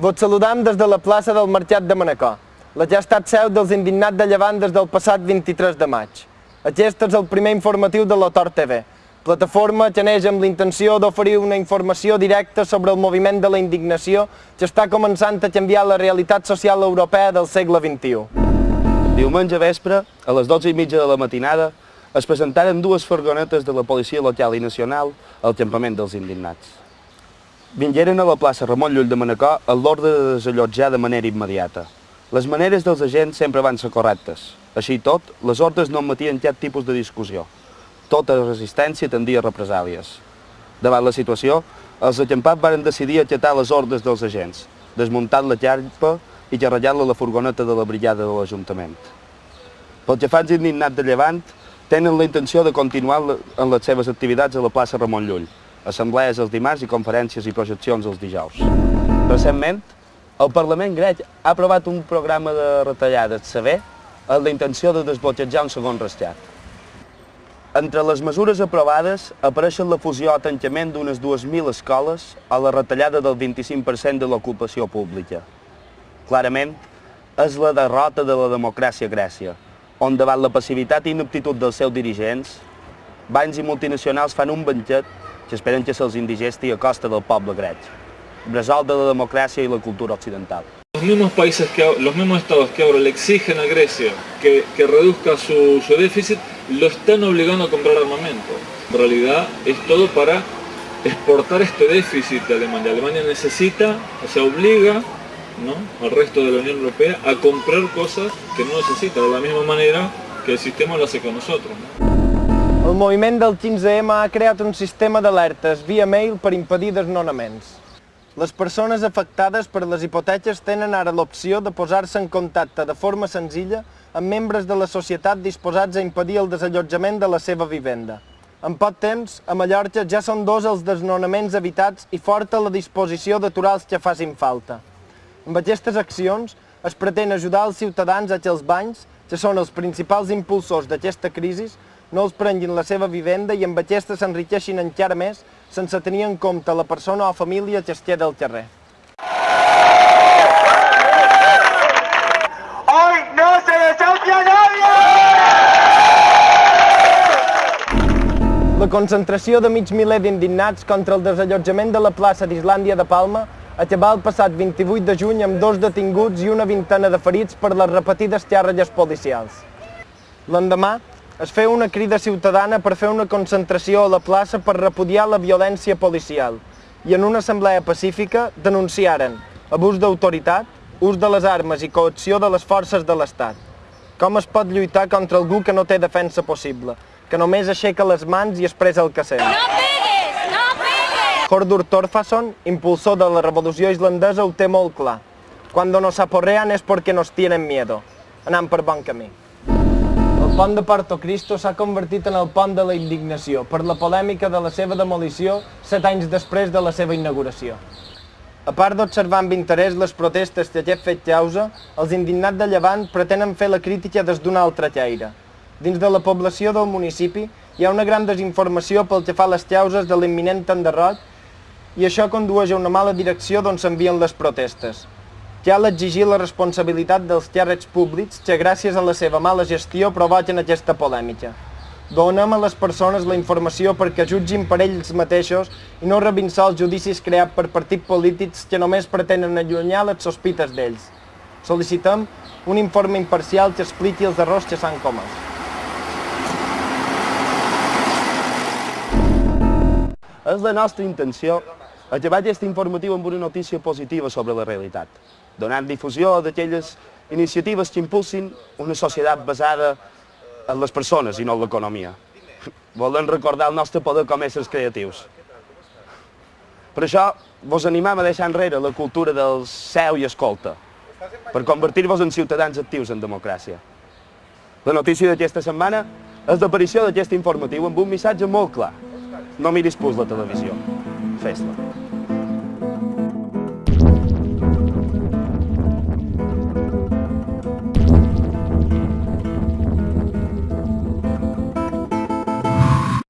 Vos saludam des de la plaça del Mercat de Manacor, la ja estat seu dels indignats de Llevant des del passat 23 de maig. Aquest és el primer informatiu de l'Otor TV, plataforma que neix amb l'intenció d'oferir una informació directa sobre el moviment de la indignació que està començant a canviar la realitat social europea del segle XXI. Diumenge vespre, a les 12 i mitja de la matinada, es presentaren dues furgonetes de la policia local i nacional al campament dels indignats. Vingueren a la plaça Ramon Llull de Manacor a l'ordre de desallotjar de manera immediata. Les maneres dels agents sempre van ser correctes. Així tot, les ordres no admetien cap tipus de discussió. Tota resistència tendia a represàlies. Davant la situació, els acampats van decidir acatar les ordres dels agents, desmuntant la carpa i carregar-la a la furgoneta de la brigada de l'Ajuntament. Pel que fa als indignats de Llevant, tenen la intenció de continuar en les seves activitats a la plaça Ramon Llull, assemblees els dimarts i conferències i projeccions els dijous. Recentment, el Parlament grec ha aprovat un programa de retallades sever amb la intenció de desbloquejar un segon rescat. Entre les mesures aprovades apareixen la fusió o tancament d'unes 2.000 escoles o la retallada del 25% de l'ocupació pública. Clarament, és la derrota de la democràcia a Grècia, on davant la passivitat i inaptitud dels seus dirigents, bancs i multinacionals fan un banquet que que indigesti a del poble grec, de la democràcia i la cultura occidental. Los mismos países, que, los mismos estados que ahora le exigen a Grecia que, que reduzca su, su déficit, lo están obligando a comprar armamento. En realidad es todo para exportar este déficit de Alemania. Alemania necesita, o sea, obliga ¿no? al resto de la Unión Europea a comprar cosas que no necesita, de la misma manera que el sistema lo hace con nosotros. ¿no? Moviment del 15M ha creat un sistema d'alertes via mail per impedir desnonaments. Les persones afectades per les hipoteques tenen ara l'opció de posar-se en contacte de forma senzilla amb membres de la societat disposats a impedir el desallotjament de la seva vivenda. En poc temps, a Mallorca ja són dos els desnonaments evitats i forta la disposició d'aturar els que facin falta. Amb aquestes accions es pretén ajudar els ciutadans a que els banys, que són els principals impulsors d'aquesta crisi, no els prenguin la seva vivenda i amb aquesta s'enriqueixin encara més sense tenir en compte la persona o família que es queda al carrer. ¡Hoy no se desahucia nadie! La concentració de mig miler d'indignats contra el desallotjament de la plaça d'Islàndia de Palma acabà el passat 28 de juny amb dos detinguts i una vintena de ferits per les repetides xarrelles policials. L'endemà, es feu una crida ciutadana per fer una concentració a la plaça per repudiar la violència policial i en una assemblea pacífica denunciaren abús d'autoritat, ús de les armes i coacció de les forces de l'Estat. Com es pot lluitar contra algú que no té defensa possible, que només aixeca les mans i expressa el que sent? ¡No pegues! ¡No pegues! Hordur Torfason, impulsor de la revolució islandesa, ho té molt clar. Cuando nos aporrean es porque nos tienen miedo. Anant per bon camí. Pont de Porto Cristo s'ha convertit en el pont de la indignació per la polèmica de la seva demolició set anys després de la seva inauguració. A part d'observar amb interès les protestes que aquest fet causa, els indignats de Llevant pretenen fer la crítica des d'un altre caire. Dins de la població del municipi hi ha una gran desinformació pel que fa a les causes de l'imminent enderrot i això condueix a una mala direcció d'on s'envien les protestes. Cal exigir la responsabilitat dels càrrecs públics que gràcies a la seva mala gestió provoquen aquesta polèmica. Donem a les persones la informació perquè jutgin per ells mateixos i no rebin sols judicis creats per partits polítics que només pretenen allunyar les sospites d'ells. Sol·licitem un informe imparcial que expliqui els errors que s'han comès. És la nostra intenció acabar aquest informatiu amb una notícia positiva sobre la realitat, donant difusió d'aquelles iniciatives que impulsin una societat basada en les persones i no en l'economia. Volem recordar el nostre poder com a éssers creatius. Per això, vos animam a deixar enrere la cultura del seu i escolta, per convertir-vos en ciutadans actius en democràcia. La notícia d'aquesta setmana és l'aparició d'aquest informatiu amb un missatge molt clar. No miris pus la televisió. Fes-la.